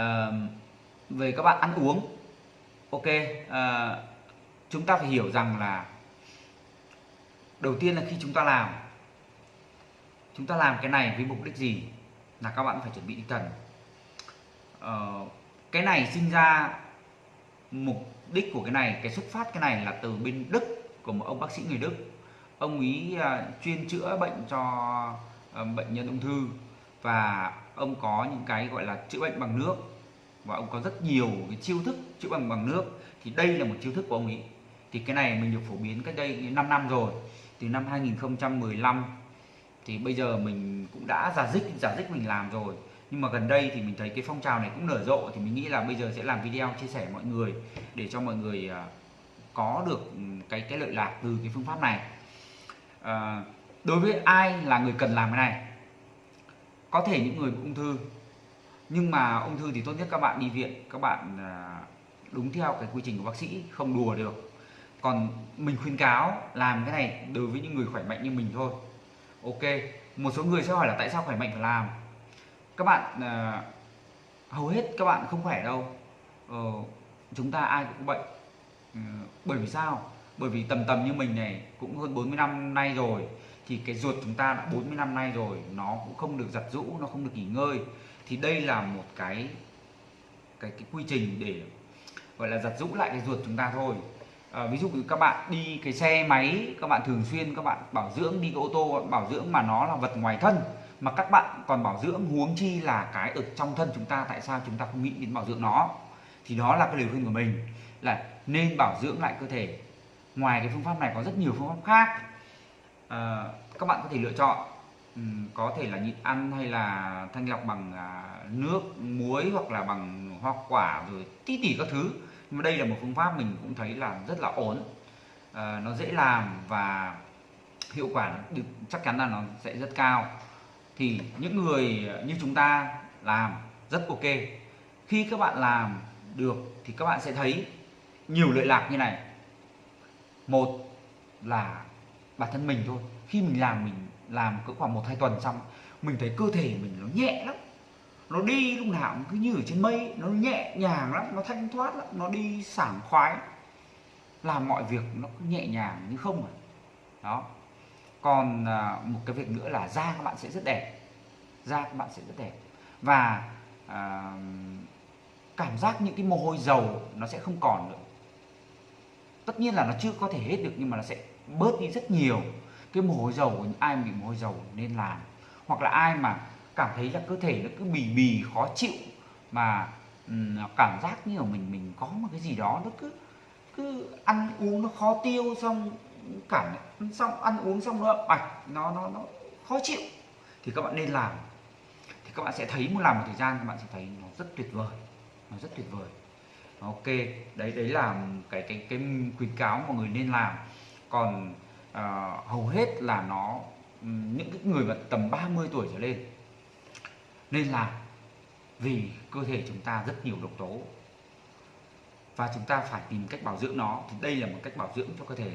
à, về các bạn ăn uống. Ok à, chúng ta phải hiểu rằng là đầu tiên là khi chúng ta làm chúng ta làm cái này với mục đích gì là các bạn phải chuẩn bị tinh thần. Ờ, cái này sinh ra mục đích của cái này cái xuất phát cái này là từ bên Đức của một ông bác sĩ người Đức. Ông ý uh, ờ, chuyên chữa bệnh cho uh, bệnh nhân ung thư và ông có những cái gọi là chữa bệnh bằng nước và ông có rất nhiều cái chiêu thức chữa bằng bằng nước. Thì đây là một chiêu thức của ông ấy. Thì cái này mình được phổ biến cách đây 5 năm rồi. Từ năm 2015 thì bây giờ mình cũng đã giả dích giả dích mình làm rồi. Nhưng mà gần đây thì mình thấy cái phong trào này cũng nở rộ thì mình nghĩ là bây giờ sẽ làm video chia sẻ mọi người để cho mọi người à, có được cái cái lợi lạc từ cái phương pháp này. À, đối với ai là người cần làm cái này? Có thể những người ung thư nhưng mà ung thư thì tốt nhất các bạn đi viện các bạn à, đúng theo cái quy trình của bác sĩ không đùa được. Còn mình khuyên cáo làm cái này đối với những người khỏe mạnh như mình thôi. Ok một số người sẽ hỏi là tại sao khỏe mạnh phải làm? Các bạn à, hầu hết các bạn không khỏe đâu. Ờ, chúng ta ai cũng bệnh. Ừ, bởi vì sao? Bởi vì tầm tầm như mình này cũng hơn 40 năm nay rồi thì cái ruột chúng ta đã 40 năm nay rồi nó cũng không được giặt rũ nó không được nghỉ ngơi thì đây là một cái cái cái quy trình để gọi là giặt rũ lại cái ruột chúng ta thôi. À, ví dụ các bạn đi cái xe máy các bạn thường xuyên các bạn bảo dưỡng đi cái ô tô bảo dưỡng mà nó là vật ngoài thân mà các bạn còn bảo dưỡng huống chi là cái ở trong thân chúng ta tại sao chúng ta không nghĩ đến bảo dưỡng nó? Thì đó là cái lời khuyên của mình là nên bảo dưỡng lại cơ thể. Ngoài cái phương pháp này có rất nhiều phương pháp khác. À, các bạn có thể lựa chọn. Ừ, có thể là nhịn ăn hay là thanh lọc bằng à, nước muối hoặc là bằng hoa quả rồi tí tỉ các thứ. Nhưng mà đây là một phương pháp mình cũng thấy là rất là ổn. À, nó dễ làm và hiệu quả được chắc chắn là nó sẽ rất cao. Thì những người như chúng ta làm rất ok. Khi các bạn làm được thì các bạn sẽ thấy nhiều lợi lạc như này. Một là bản thân mình thôi. Khi mình làm mình làm cứ khoảng một hai tuần xong mình thấy cơ thể mình nó nhẹ lắm. Nó đi lúc nào cũng cứ như ở trên mây nó nhẹ nhàng lắm nó thanh thoát lắm nó đi sảng khoái. Làm mọi việc nó cứ nhẹ nhàng như không à. Đó. Còn à, một cái việc nữa là da các bạn sẽ rất đẹp. Da các bạn sẽ rất đẹp. Và à, cảm giác những cái mồ hôi dầu nó sẽ không còn nữa. Tất nhiên là nó chưa có thể hết được nhưng mà nó sẽ bớt đi rất nhiều cái mồ hôi dầu của ai bị mồ hôi dầu nên làm. Hoặc là ai mà cảm thấy là cơ thể nó cứ bì bì khó chịu mà um, cảm giác như là mình mình có một cái gì đó nó cứ cứ ăn uống nó khó tiêu xong cảm xong ăn uống xong nó bạch nó nó nó khó chịu thì các bạn nên làm. Thì các bạn sẽ thấy một làm một thời gian các bạn sẽ thấy nó rất tuyệt vời nó rất tuyệt vời. Ok đấy đấy là cái cái cái khuyến cáo mọi người nên làm. Còn Ờ, hầu hết là nó những cái người mà tầm 30 tuổi trở lên. Nên là vì cơ thể chúng ta rất nhiều độc tố và chúng ta phải tìm cách bảo dưỡng nó thì đây là một cách bảo dưỡng cho cơ thể.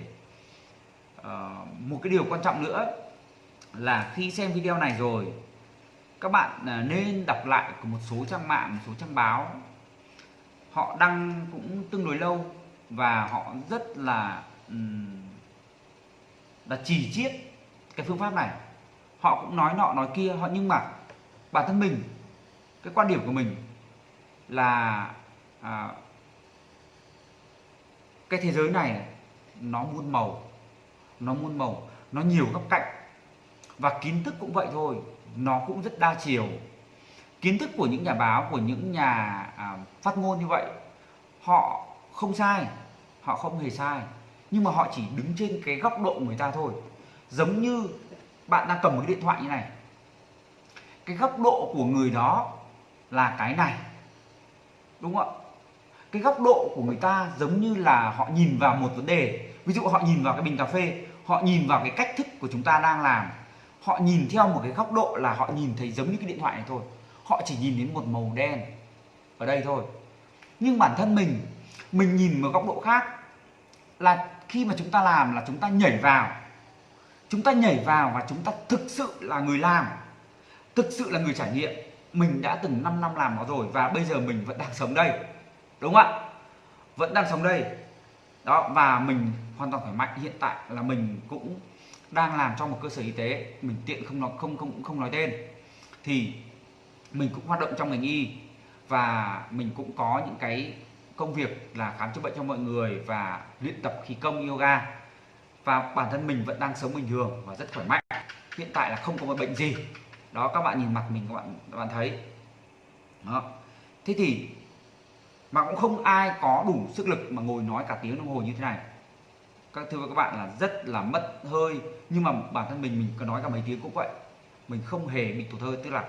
À, một cái điều quan trọng nữa là khi xem video này rồi các bạn ờ, nên đọc lại của một số trang mạng một số trang báo. Họ đăng cũng tương đối lâu và họ rất là là chỉ chiết cái phương pháp này. Họ cũng nói nọ nói kia họ nhưng mà bản thân mình cái quan điểm của mình là à, cái thế giới này nó muôn màu nó muôn màu nó nhiều góc cạnh. Và kiến thức cũng vậy thôi nó cũng rất đa chiều. Kiến thức của những nhà báo của những nhà à, phát ngôn như vậy họ không sai họ không hề sai nhưng mà họ chỉ đứng trên cái góc độ của người ta thôi. Giống như bạn đang cầm một cái điện thoại như này. Cái góc độ của người đó là cái này. Đúng không ạ? Cái góc độ của người ta giống như là họ nhìn vào một vấn đề. Ví dụ họ nhìn vào cái bình cà phê, họ nhìn vào cái cách thức của chúng ta đang làm. Họ nhìn theo một cái góc độ là họ nhìn thấy giống như cái điện thoại này thôi. Họ chỉ nhìn đến một màu đen ở đây thôi. Nhưng bản thân mình mình nhìn một góc độ khác là khi mà chúng ta làm là chúng ta nhảy vào. Chúng ta nhảy vào và chúng ta thực sự là người làm, thực sự là người trải nghiệm. Mình đã từng 5 năm làm nó rồi và bây giờ mình vẫn đang sống đây, đúng không ạ? Vẫn đang sống đây. Đó, và mình hoàn toàn khỏe mạnh. Hiện tại là mình cũng đang làm trong một cơ sở y tế. Mình tiện không nói, không không không nói tên. Thì mình cũng hoạt động trong ngành y và mình cũng có những cái công việc là khám chữa bệnh cho mọi người và luyện tập khí công, yoga. Và bản thân mình vẫn đang sống bình thường và rất khỏe mạnh. Hiện tại là không có một bệnh gì. Đó, các bạn nhìn mặt mình các bạn các bạn thấy. Đó. Thế thì mà cũng không ai có đủ sức lực mà ngồi nói cả tiếng đồng hồ như thế này. Các, thưa các bạn là rất là mất hơi. Nhưng mà bản thân mình mình có nói cả mấy tiếng cũng vậy. Mình không hề bị tụt hơi. Tức là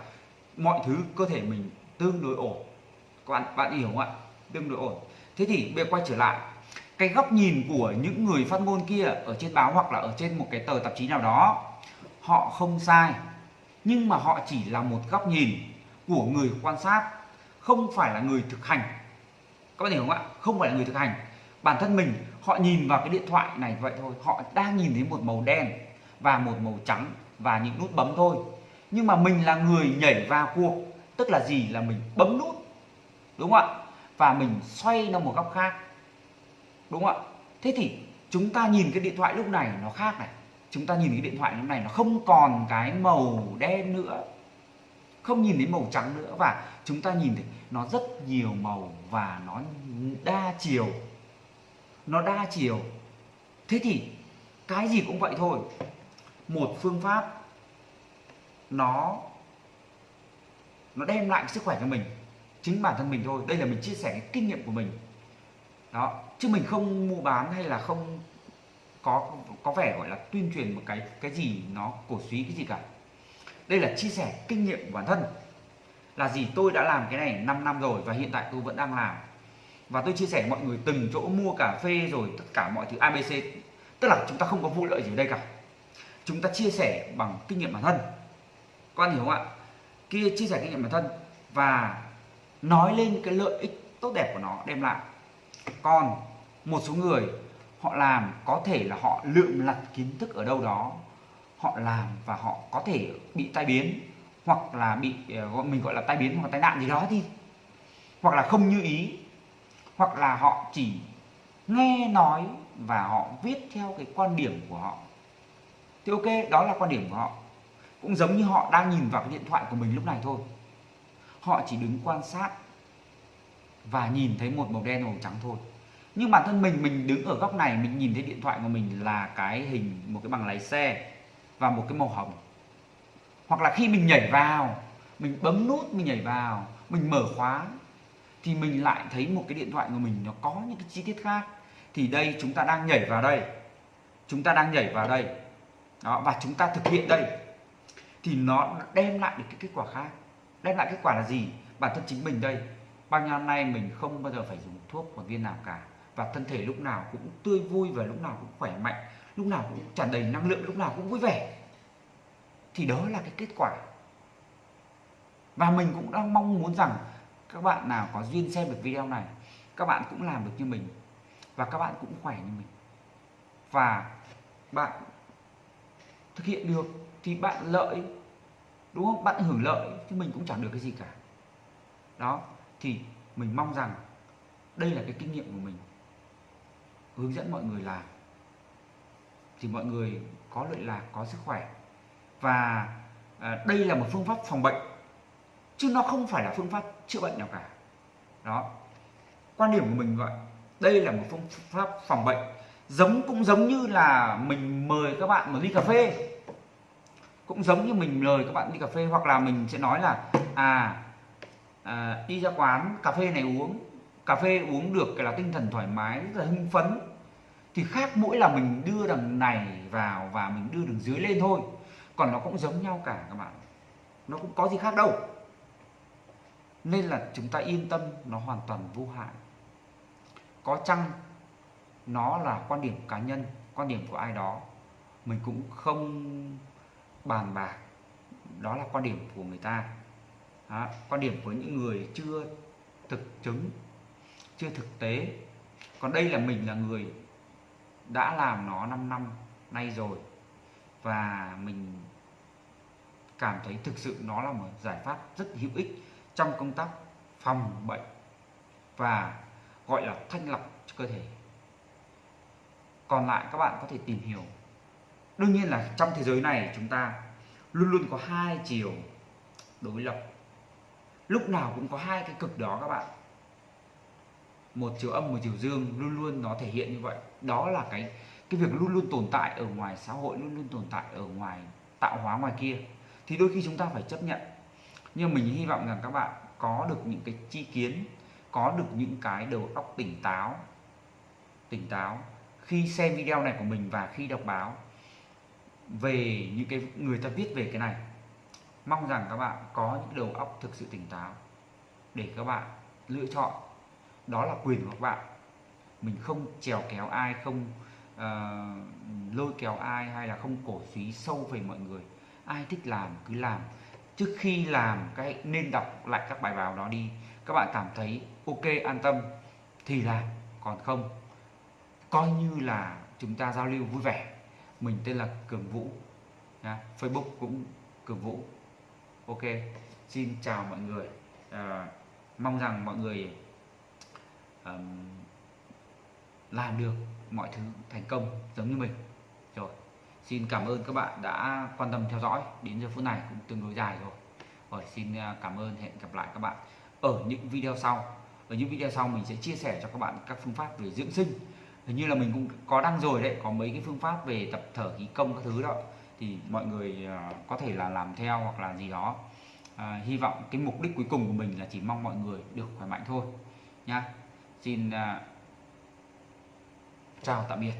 mọi thứ cơ thể mình tương đối ổn. Các bạn bạn hiểu không ạ? Tương đối ổn. Thế thì bây giờ quay trở lại, cái góc nhìn của những người phát ngôn kia ở trên báo hoặc là ở trên một cái tờ tạp chí nào đó, họ không sai, nhưng mà họ chỉ là một góc nhìn của người quan sát, không phải là người thực hành. Các bạn hiểu không ạ? Không phải là người thực hành. Bản thân mình, họ nhìn vào cái điện thoại này vậy thôi. Họ đang nhìn thấy một màu đen và một màu trắng và những nút bấm thôi. Nhưng mà mình là người nhảy vào cuộc, tức là gì? Là mình bấm nút. Đúng không ạ? Và mình xoay nó một góc khác. Đúng không ạ? Thế thì chúng ta nhìn cái điện thoại lúc này nó khác này. Chúng ta nhìn cái điện thoại lúc này nó không còn cái màu đen nữa, không nhìn thấy màu trắng nữa. Và chúng ta nhìn thấy nó rất nhiều màu và nó đa chiều. Nó đa chiều. Thế thì cái gì cũng vậy thôi. Một phương pháp nó nó đem lại sức khỏe cho mình chính bản thân mình thôi. Đây là mình chia sẻ cái kinh nghiệm của mình. Đó, chứ mình không mua bán hay là không có có vẻ gọi là tuyên truyền một cái cái gì nó cổ suý, cái gì cả. Đây là chia sẻ kinh nghiệm của bản thân. Là gì? Tôi đã làm cái này 5 năm rồi và hiện tại tôi vẫn đang làm. Và tôi chia sẻ mọi người từng chỗ mua cà phê rồi, tất cả mọi thứ ABC tức là chúng ta không có vụ lợi gì ở đây cả. Chúng ta chia sẻ bằng kinh nghiệm bản thân. Quan hiểu không ạ? Kia chia sẻ kinh nghiệm bản thân và nói lên cái lợi ích tốt đẹp của nó, đem lại. Còn một số người, họ làm có thể là họ lượm lặt kiến thức ở đâu đó, họ làm và họ có thể bị tai biến, hoặc là bị ờ, gọi, mình gọi là tai biến, hoặc tai nạn gì đó đi. Hoặc là không như ý, hoặc là họ chỉ nghe nói và họ viết theo cái quan điểm của họ. Thì ok, đó là quan điểm của họ. Cũng giống như họ đang nhìn vào cái điện thoại của mình lúc này thôi họ chỉ đứng quan sát và nhìn thấy một màu đen màu trắng thôi. Nhưng bản thân mình mình đứng ở góc này, mình nhìn thấy điện thoại của mình là cái hình một cái bằng lái xe và một cái màu hồng. Hoặc là khi mình nhảy vào, mình bấm nút, mình nhảy vào, mình mở khóa, thì mình lại thấy một cái điện thoại của mình nó có những cái chi tiết khác. Thì đây, chúng ta đang nhảy vào đây. Chúng ta đang nhảy vào đây. Đó, và chúng ta thực hiện đây. Thì nó đem lại được cái kết quả khác đem lại kết quả là gì? Bản thân chính mình đây. Bao nhiêu năm nay mình không bao giờ phải dùng thuốc một viên nào cả. Và thân thể lúc nào cũng tươi vui và lúc nào cũng khỏe mạnh. Lúc nào cũng tràn đầy năng lượng, lúc nào cũng vui vẻ. Thì đó là cái kết quả. Và mình cũng đang mong muốn rằng các bạn nào có duyên xem được video này, các bạn cũng làm được như mình. Và các bạn cũng khỏe như mình. Và bạn thực hiện được thì bạn lợi đúng không? Bạn hưởng lợi chứ mình cũng chẳng được cái gì cả. Đó thì mình mong rằng đây là cái kinh nghiệm của mình. Hướng dẫn mọi người làm. Thì mọi người có lợi lạc có sức khỏe. Và à, đây là một phương pháp phòng bệnh. Chứ nó không phải là phương pháp chữa bệnh nào cả. Đó. Quan điểm của mình vậy đây là một phương pháp phòng bệnh. Giống cũng giống như là mình mời các bạn một ly cà phê cũng giống như mình mời các bạn đi cà phê hoặc là mình sẽ nói là à, à đi ra quán cà phê này uống. Cà phê uống được cái là tinh thần thoải mái rất là hưng phấn. Thì khác mỗi là mình đưa đằng này vào và mình đưa đằng dưới lên thôi. Còn nó cũng giống nhau cả các bạn. Nó cũng có gì khác đâu. Nên là chúng ta yên tâm nó hoàn toàn vô hại. Có chăng nó là quan điểm cá nhân quan điểm của ai đó mình cũng không bàn bạc. Đó là quan điểm của người ta. Đó, quan điểm của những người chưa thực chứng chưa thực tế. Còn đây là mình là người đã làm nó 5 năm nay rồi. Và mình cảm thấy thực sự nó là một giải pháp rất hữu ích trong công tác phòng bệnh và gọi là thanh lọc cho cơ thể. Còn lại các bạn có thể tìm hiểu đương nhiên là trong thế giới này chúng ta luôn luôn có hai chiều đối lập. Lúc nào cũng có hai cái cực đó các bạn. Một chiều âm, một chiều dương, luôn luôn nó thể hiện như vậy. Đó là cái cái việc luôn luôn tồn tại ở ngoài xã hội, luôn luôn tồn tại ở ngoài, tạo hóa ngoài kia. Thì đôi khi chúng ta phải chấp nhận. Nhưng mình hy vọng rằng các bạn có được những cái chi kiến, có được những cái đầu óc tỉnh táo tỉnh táo khi xem video này của mình và khi đọc báo về những cái người ta viết về cái này. Mong rằng các bạn có những đầu óc thực sự tỉnh táo để các bạn lựa chọn. Đó là quyền của các bạn. Mình không trèo kéo ai không uh, lôi kéo ai hay là không cổ suý sâu về mọi người. Ai thích làm cứ làm. Trước khi làm cái nên đọc lại các bài báo đó đi. Các bạn cảm thấy ok an tâm thì làm. Còn không coi như là chúng ta giao lưu vui vẻ mình tên là cường vũ. Nha. facebook cũng cường vũ. Ok xin chào mọi người. À, mong rằng mọi người um, làm được mọi thứ thành công giống như mình. Rồi xin cảm ơn các bạn đã quan tâm theo dõi. Đến giờ phút này cũng tương đối dài rồi. Rồi xin à, cảm ơn hẹn gặp lại các bạn ở những video sau. Ở những video sau mình sẽ chia sẻ cho các bạn các phương pháp về dưỡng sinh hình như là mình cũng có đăng rồi đấy có mấy cái phương pháp về tập thở khí công các thứ đó. Thì mọi người à, có thể là làm theo hoặc là gì đó. À, hy vọng cái mục đích cuối cùng của mình là chỉ mong mọi người được khỏe mạnh thôi nhá. Xin uh, chào tạm biệt.